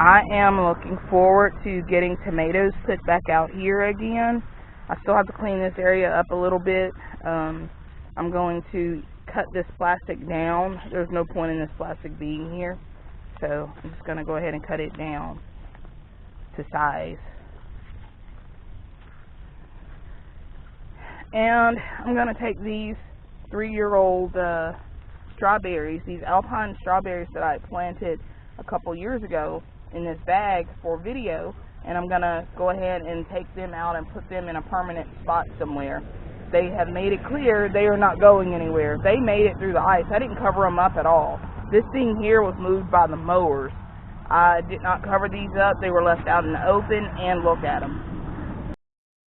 I am looking forward to getting tomatoes put back out here again. I still have to clean this area up a little bit. Um, I'm going to cut this plastic down. There's no point in this plastic being here. So I'm just going to go ahead and cut it down to size. And I'm going to take these three-year-old uh, strawberries, these alpine strawberries that I planted a couple years ago in this bag for video, and I'm going to go ahead and take them out and put them in a permanent spot somewhere. They have made it clear they are not going anywhere. They made it through the ice. I didn't cover them up at all. This thing here was moved by the mowers. I did not cover these up. They were left out in the open, and look at them.